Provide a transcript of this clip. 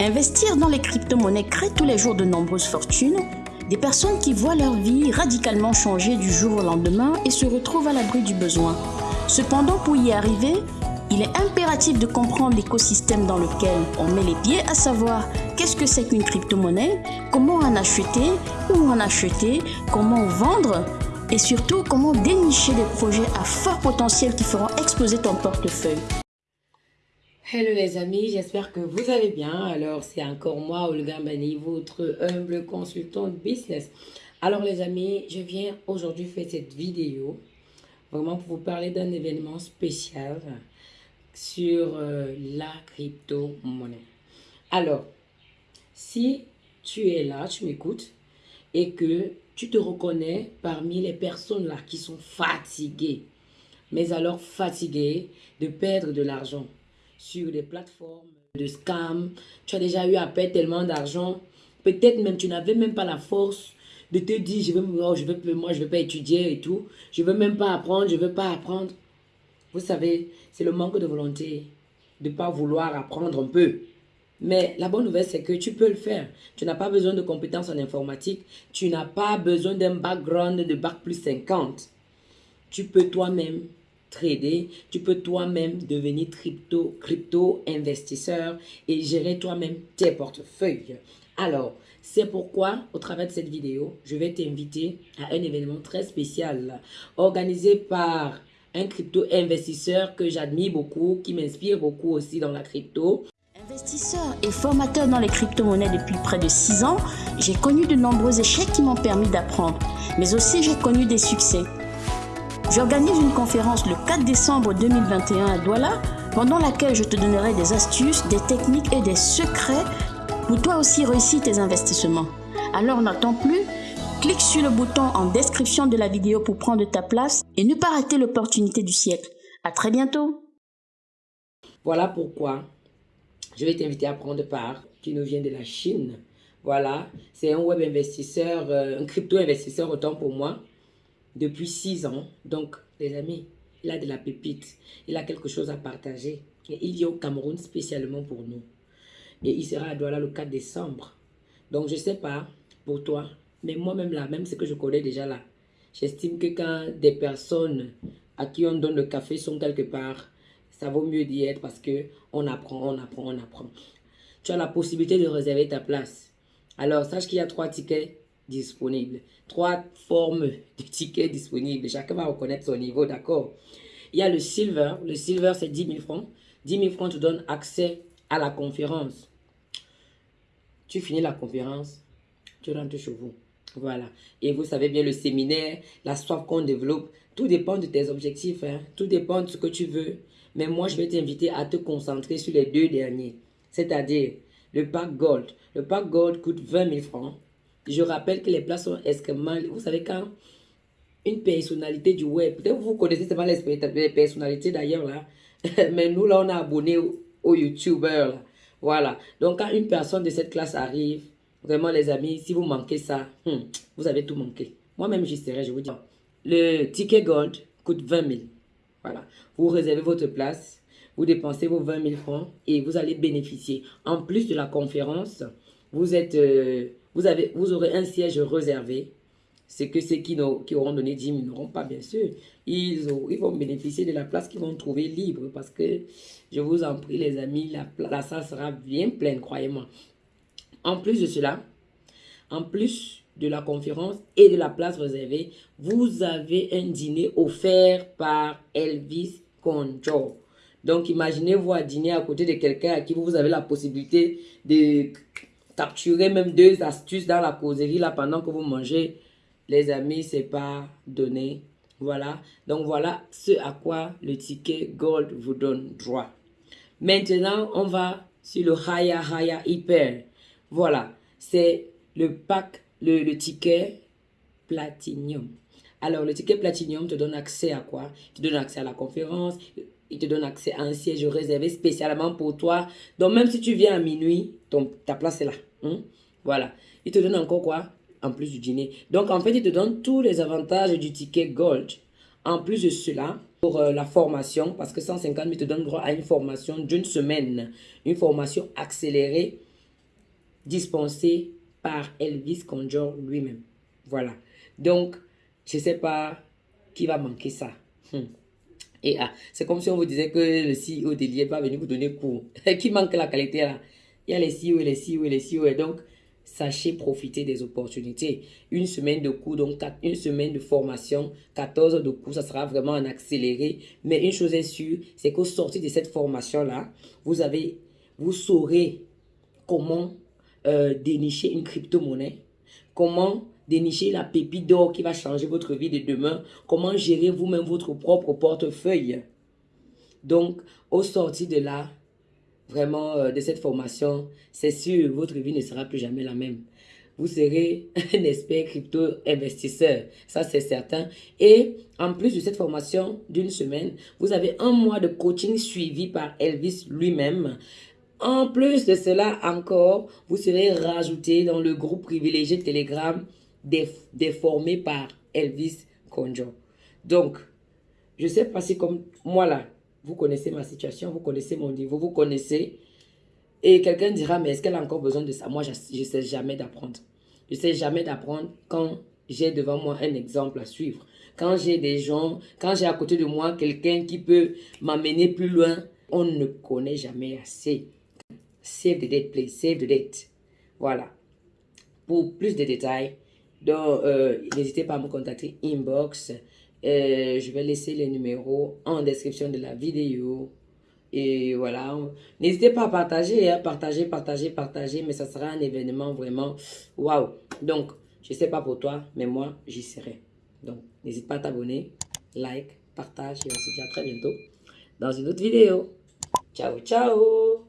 Investir dans les crypto-monnaies crée tous les jours de nombreuses fortunes, des personnes qui voient leur vie radicalement changer du jour au lendemain et se retrouvent à l'abri du besoin. Cependant, pour y arriver, il est impératif de comprendre l'écosystème dans lequel on met les pieds, à savoir qu'est-ce que c'est qu'une crypto-monnaie, comment en acheter, où en acheter, comment vendre et surtout comment dénicher des projets à fort potentiel qui feront exploser ton portefeuille. Hello les amis, j'espère que vous allez bien. Alors c'est encore moi, Olga Mani, votre humble consultant de business. Alors les amis, je viens aujourd'hui faire cette vidéo vraiment pour vous parler d'un événement spécial sur euh, la crypto-monnaie. Alors, si tu es là, tu m'écoutes et que tu te reconnais parmi les personnes là qui sont fatiguées, mais alors fatiguées de perdre de l'argent sur des plateformes de scam, tu as déjà eu à perdre tellement d'argent, peut-être même tu n'avais même pas la force de te dire je veux, oh, je veux moi je veux pas étudier et tout, je veux même pas apprendre, je veux pas apprendre. Vous savez, c'est le manque de volonté de ne pas vouloir apprendre un peu. Mais la bonne nouvelle, c'est que tu peux le faire. Tu n'as pas besoin de compétences en informatique. Tu n'as pas besoin d'un background de bac plus 50. Tu peux toi-même Tu peux toi-même devenir crypto, crypto investisseur et gérer toi-même tes portefeuilles. Alors, c'est pourquoi, au travers de cette vidéo, je vais t'inviter à un événement très spécial organisé par un crypto-investisseur que j'admire beaucoup, qui m'inspire beaucoup aussi dans la crypto. Investisseur et formateur dans les crypto-monnaies depuis près de 6 ans, j'ai connu de nombreux échecs qui m'ont permis d'apprendre, mais aussi j'ai connu des succès. J'organise une conférence le 4 décembre 2021 à Douala, pendant laquelle je te donnerai des astuces, des techniques et des secrets pour toi aussi réussir tes investissements. Alors n'attends plus, Clique sur le bouton en description de la vidéo pour prendre ta place et ne pas rater l'opportunité du siècle. À très bientôt. Voilà pourquoi je vais t'inviter à prendre part, qui nous vient de la Chine. Voilà, c'est un web investisseur, euh, un crypto investisseur autant pour moi, depuis six ans. Donc, les amis, il a de la pépite, il a quelque chose à partager. Et il vient au Cameroun spécialement pour nous. Et il sera à Douala le 4 décembre. Donc, je ne sais pas, pour toi, mais moi-même là, même ce que je connais déjà là, j'estime que quand des personnes à qui on donne le café sont quelque part, ça vaut mieux d'y être parce que on apprend, on apprend, on apprend. Tu as la possibilité de réserver ta place. Alors, sache qu'il y a trois tickets disponibles. Trois formes de tickets disponibles. Chacun va reconnaître son niveau, d'accord? Il y a le silver. Le silver, c'est 10 000 francs. 10 000 francs te donne accès à la conférence. Tu finis la conférence, tu rentres chez vous. Voilà. Et vous savez bien, le séminaire, la soif qu'on développe, tout dépend de tes objectifs. Hein. Tout dépend de ce que tu veux. Mais moi, je vais t'inviter à te concentrer sur les deux derniers. C'est-à-dire le pack Gold. Le pack Gold coûte 20 000 francs. Je rappelle que les places sont extrêmement... Vous savez quand une personnalité du web, peut-être vous connaissez pas les personnalités d'ailleurs là, mais nous là on a abonné aux, aux youtubeurs Voilà. Donc quand une personne de cette classe arrive, Vraiment, les amis, si vous manquez ça, hmm, vous avez tout manqué. Moi-même, j'y serai, je vous dis. Le ticket Gold coûte 20 000. Voilà. Vous réservez votre place, vous dépensez vos 20 000 francs et vous allez bénéficier. En plus de la conférence, vous, êtes, euh, vous, aurez un siège réservé. C'est que ceux qui, auront donné 10 000 n'auront pas, bien sûr. Ils, vont bénéficier de la place qu'ils vont trouver libre parce que, je vous en prie, les amis, la, la salle sera bien pleine, croyez-moi. En plus de cela, en plus de la conférence et de la place réservée, vous avez un dîner offert par Elvis Conjo. Donc, imaginez-vous à dîner à côté de quelqu'un à qui vous avez la possibilité de capturer même deux astuces dans la causerie là pendant que vous mangez. Les amis, c'est pas donné. Voilà. Donc, voilà ce à quoi le ticket Gold vous donne droit. Maintenant, on va sur le Haya Haya Hyper. Voilà, c'est le pack, le, ticket Platinum. Alors, le ticket Platinum te donne accès à quoi? Te donne accès à la conférence, il te donne accès à un siège réservé spécialement pour toi. Donc, même si tu viens à minuit, ton, ta place est là. Hein? Voilà. Il te donne encore quoi? En plus du dîner. Donc, en fait, il te donne tous les avantages du ticket Gold. En plus de cela, pour euh, la formation, parce que 150 000 te donne droit à une formation d'une semaine. Une formation accélérée dispensé par Elvis Conjure lui-même. Voilà. Donc, je ne sais pas qui va manquer ça. Hmm. Et ah, c'est comme si on vous disait que le CEO de n'est pas venu vous donner cours. qui manque la qualité là? Il y a les CEO les CEO les CEO. Et donc, sachez profiter des opportunités. Une semaine de cours, donc une semaine de formation, 14 heures de cours, ça sera vraiment en accéléré. Mais une chose est sûre, c'est qu'au sortir de cette formation-là, vous avez, vous saurez comment euh, dénicher une crypto-monnaie, comment dénicher la pépite d'or qui va changer votre vie de demain, comment gérer vous-même votre propre portefeuille? Donc, au sortir de là, vraiment euh, de cette formation, c'est sûr, votre vie ne sera plus jamais la même. Vous serez un expert crypto-investisseur, ça c'est certain. Et en plus de cette formation d'une semaine, vous avez un mois de coaching suivi par Elvis lui-même en plus de cela encore, vous serez rajouté dans le groupe privilégié Telegram déformé par Elvis Conjo. Donc, je sais pas si comme moi là, vous connaissez ma situation, vous connaissez mon niveau, vous connaissez. Et quelqu'un dira, mais est-ce qu'elle a encore besoin de ça? Moi, je ne sais jamais d'apprendre. Je ne sais jamais d'apprendre quand j'ai devant moi un exemple à suivre. Quand j'ai des gens, quand j'ai à côté de moi quelqu'un qui peut m'amener plus loin, on ne connaît jamais assez. Save the date, please. Save the date. Voilà. Pour plus de détails, donc, euh, n'hésitez pas à me contacter inbox. Euh, je vais laisser les numéros en description de la vidéo. Et voilà. N'hésitez pas à partager, hein, partager, partager, partager. Mais ça sera un événement vraiment waouh. Donc, je ne sais pas pour toi, mais moi, j'y serai. Donc, n'hésite pas à t'abonner, like, partage. Et on se dit à très bientôt dans une autre vidéo. Ciao, ciao